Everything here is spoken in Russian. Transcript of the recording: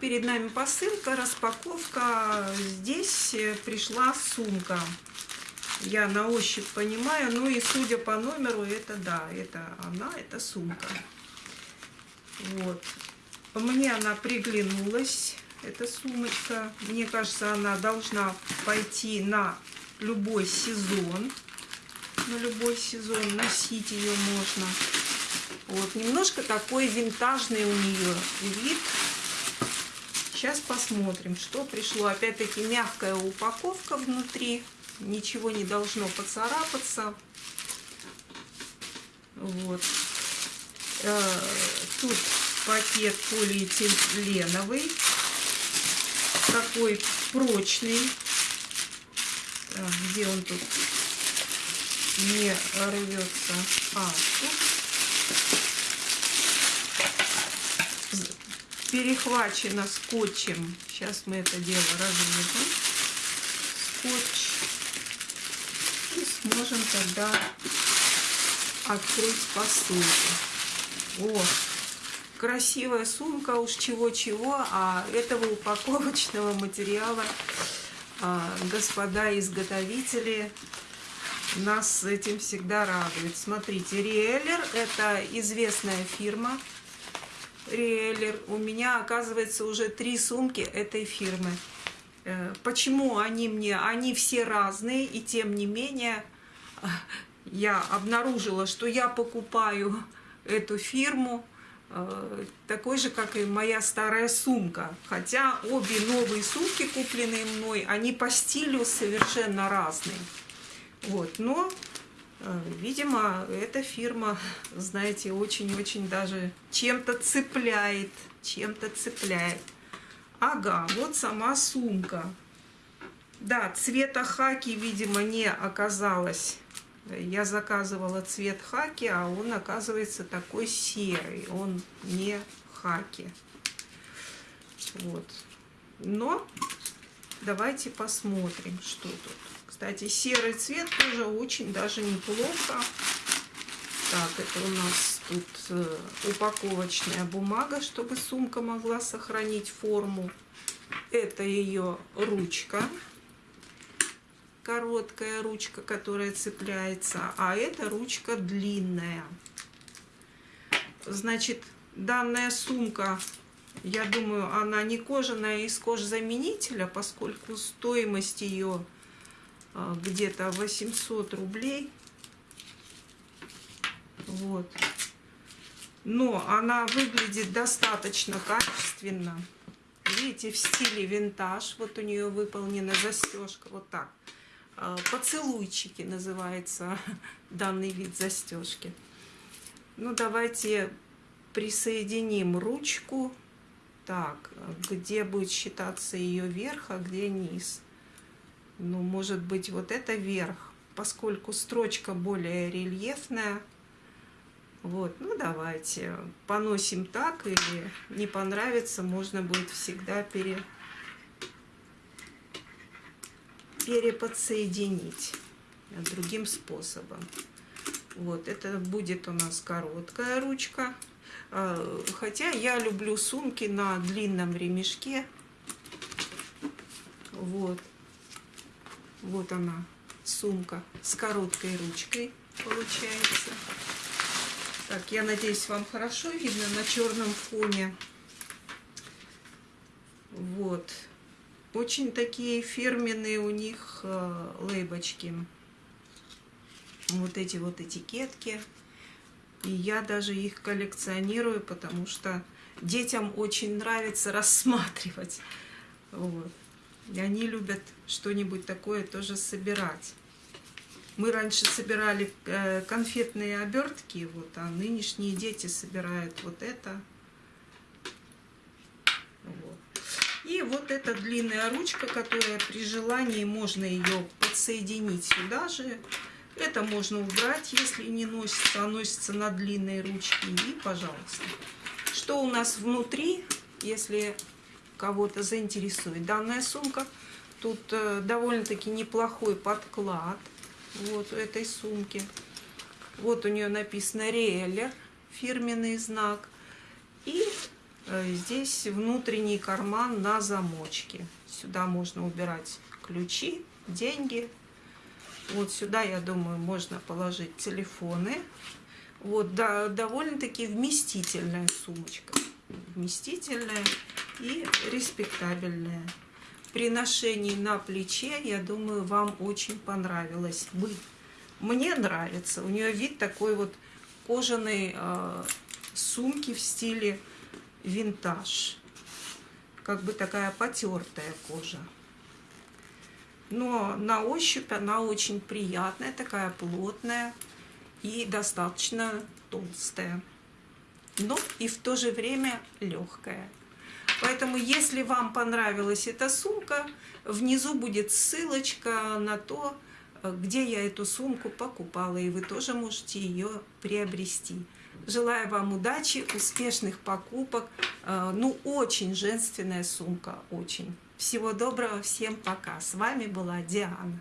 перед нами посылка, распаковка. Здесь э, пришла сумка. Я на ощупь понимаю, ну и судя по номеру, это да, это она, это сумка. Вот. Мне она приглянулась, эта сумочка. Мне кажется, она должна пойти на любой сезон. На любой сезон носить ее можно. Вот, немножко такой винтажный у нее вид. Сейчас посмотрим, что пришло. Опять-таки мягкая упаковка внутри. Ничего не должно поцарапаться. Вот. Э, тут пакет полиэтиленовый. Такой прочный. Так, где он тут? Не рвется. А, тут перехвачено скотчем. Сейчас мы это дело разрежем. Скотч. И сможем тогда открыть посылку. О, красивая сумка, уж чего-чего, а этого упаковочного материала а, господа изготовители нас этим всегда радуют. Смотрите, Риэллер – это известная фирма, Риэллер. У меня, оказывается, уже три сумки этой фирмы. Э, почему они мне? Они все разные, и тем не менее я обнаружила, что я покупаю эту фирму э, такой же, как и моя старая сумка. Хотя обе новые сумки, купленные мной, они по стилю совершенно разные. Вот, но видимо, эта фирма, знаете, очень-очень даже чем-то цепляет, чем-то цепляет. Ага, вот сама сумка. Да, цвета хаки, видимо, не оказалось. Я заказывала цвет хаки, а он оказывается такой серый. Он не хаки. Вот. Но давайте посмотрим, что тут. Кстати, серый цвет тоже очень даже неплохо. Так, это у нас тут э, упаковочная бумага, чтобы сумка могла сохранить форму. Это ее ручка. Короткая ручка, которая цепляется. А это ручка длинная. Значит, данная сумка, я думаю, она не кожаная, из кожзаменителя, поскольку стоимость ее где-то 800 рублей. Вот. Но она выглядит достаточно качественно. Видите, в стиле винтаж. Вот у нее выполнена застежка. Вот так. А, поцелуйчики называется данный вид застежки. Ну, давайте присоединим ручку. Так, где будет считаться ее верх, а где низ ну, может быть, вот это верх, поскольку строчка более рельефная. Вот, ну давайте поносим так, или не понравится, можно будет всегда пере... переподсоединить другим способом. Вот, это будет у нас короткая ручка. А, хотя я люблю сумки на длинном ремешке. Вот. Вот она, сумка с короткой ручкой получается. Так, я надеюсь, вам хорошо видно на черном фоне. Вот. Очень такие фирменные у них э, лейбочки. Вот эти вот этикетки. И я даже их коллекционирую, потому что детям очень нравится рассматривать. Вот. И они любят что-нибудь такое тоже собирать. Мы раньше собирали э, конфетные обертки, вот, а нынешние дети собирают вот это. Вот. И вот эта длинная ручка, которая при желании можно ее подсоединить сюда же. Это можно убрать, если не носится, а носится на длинной ручке. И, пожалуйста. Что у нас внутри, если кого-то заинтересует данная сумка. Тут э, довольно-таки неплохой подклад вот у этой сумки. Вот у нее написано Рейлер, фирменный знак. И Э, здесь внутренний карман на замочке. Сюда можно убирать ключи, деньги. Вот сюда, я думаю, можно положить телефоны. Вот, да, довольно-таки вместительная сумочка. Вместительная и респектабельная. При ношении на плече, я думаю, вам очень понравилось бы. Мне нравится. У нее вид такой вот кожаной э, сумки в стиле винтаж. Как бы такая потертая кожа. Но на ощупь она очень приятная, такая плотная и достаточно толстая. Но и в то же время легкая. Поэтому, если вам понравилась эта сумка, внизу будет ссылочка на то, где я эту сумку покупала, и вы тоже можете ее приобрести. Желаю вам удачи, успешных покупок. Э, ну, очень женственная сумка, очень. Всего доброго, всем пока. С вами была Диана.